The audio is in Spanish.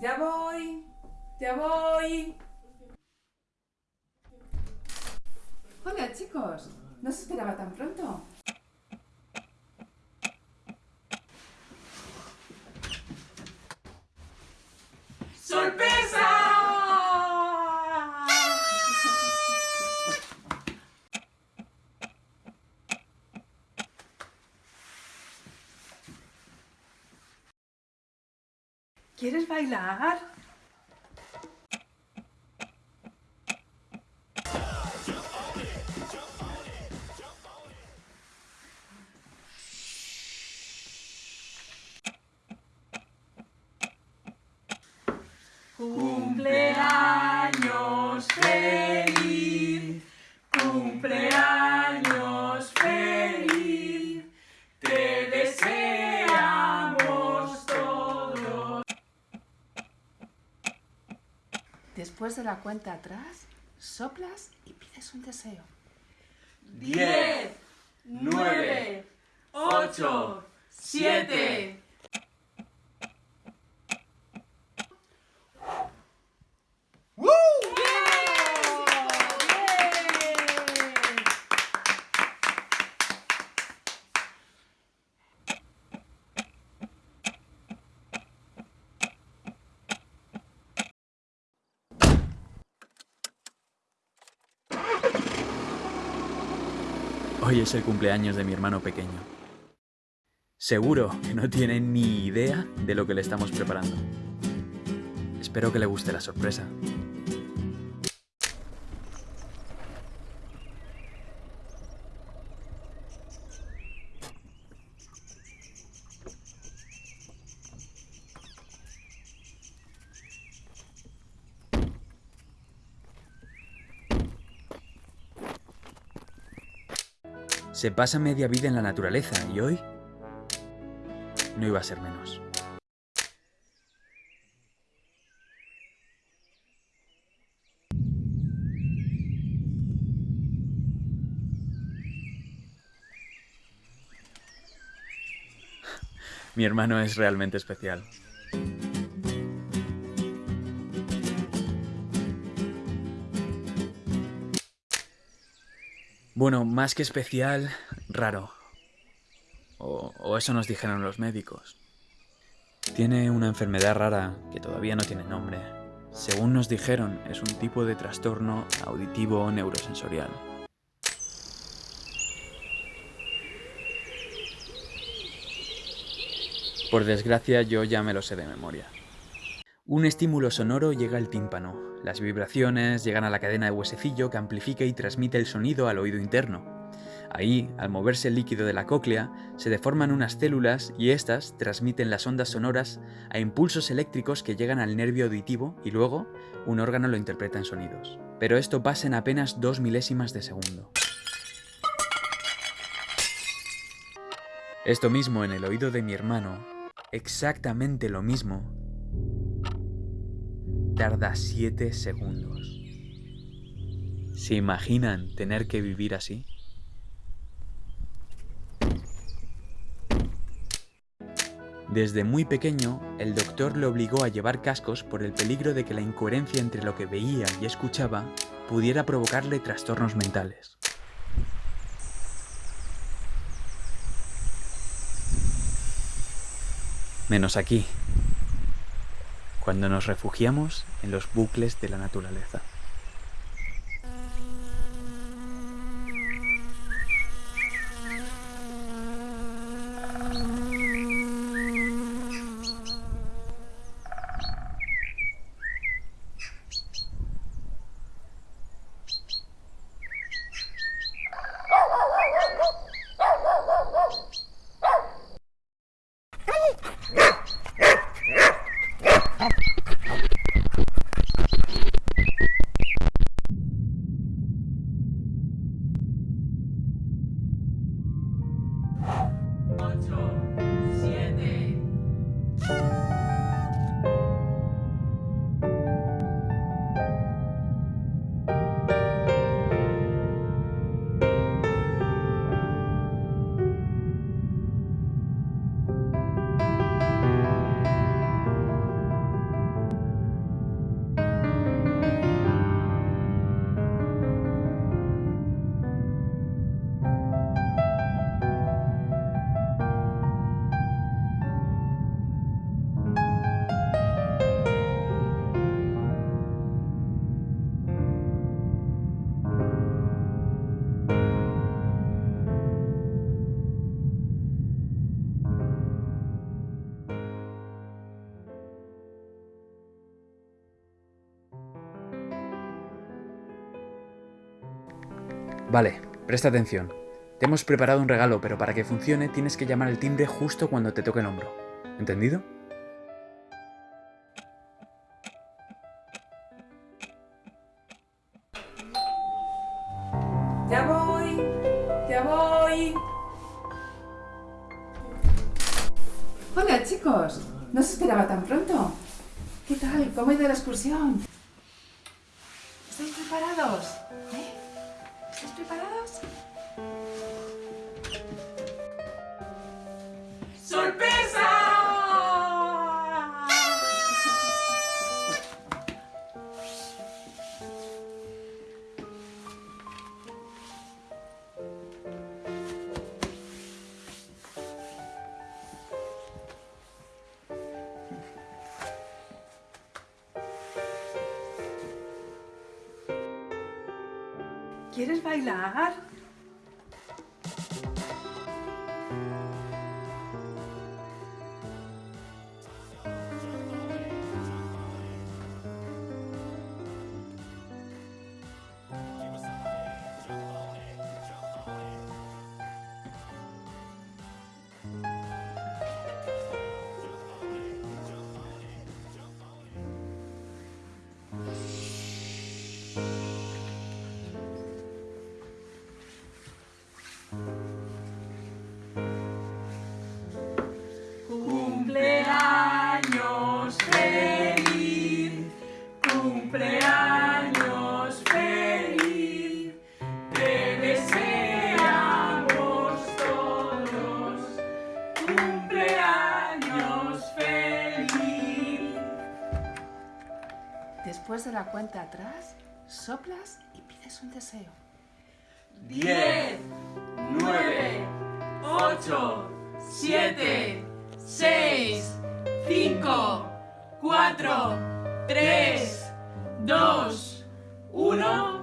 Ya voy, ya voy. Hola chicos, no se esperaba tan pronto. ¿Quieres bailar? Después de la cuenta atrás, soplas y pides un deseo. 10, 9, 8, 7, Hoy es el cumpleaños de mi hermano pequeño. Seguro que no tiene ni idea de lo que le estamos preparando. Espero que le guste la sorpresa. Se pasa media vida en la naturaleza y hoy no iba a ser menos. Mi hermano es realmente especial. Bueno, más que especial, raro. O, eso nos dijeron los médicos. Tiene una enfermedad rara que todavía no tiene nombre. Según nos dijeron, es un tipo de trastorno auditivo neurosensorial. Por desgracia, yo ya me lo sé de memoria. Un estímulo sonoro llega al tímpano. Las vibraciones llegan a la cadena de huesecillo que amplifica y transmite el sonido al oído interno. Ahí, al moverse el líquido de la cóclea, se deforman unas células y estas transmiten las ondas sonoras a impulsos eléctricos que llegan al nervio auditivo y luego un órgano lo interpreta en sonidos. Pero esto pasa en apenas dos milésimas de segundo. Esto mismo en el oído de mi hermano, exactamente lo mismo, tarda 7 segundos. ¿Se imaginan tener que vivir así? Desde muy pequeño, el doctor le obligó a llevar cascos por el peligro de que la incoherencia entre lo que veía y escuchaba pudiera provocarle trastornos mentales. Menos aquí, cuando nos refugiamos en los bucles de la naturaleza. Vale, presta atención. Te hemos preparado un regalo, pero para que funcione tienes que llamar al timbre justo cuando te toque el hombro. ¿Entendido? Ya voy, ya voy. Hola chicos, no se esperaba tan pronto. ¿Qué tal? ¿Cómo ha ido la excursión? ¿Estáis preparados? ¿Quieres bailar? De la cuenta atrás, soplas y pides un deseo. 10, 9, 8, 7, 6, 5, 4, 3, 2, 1.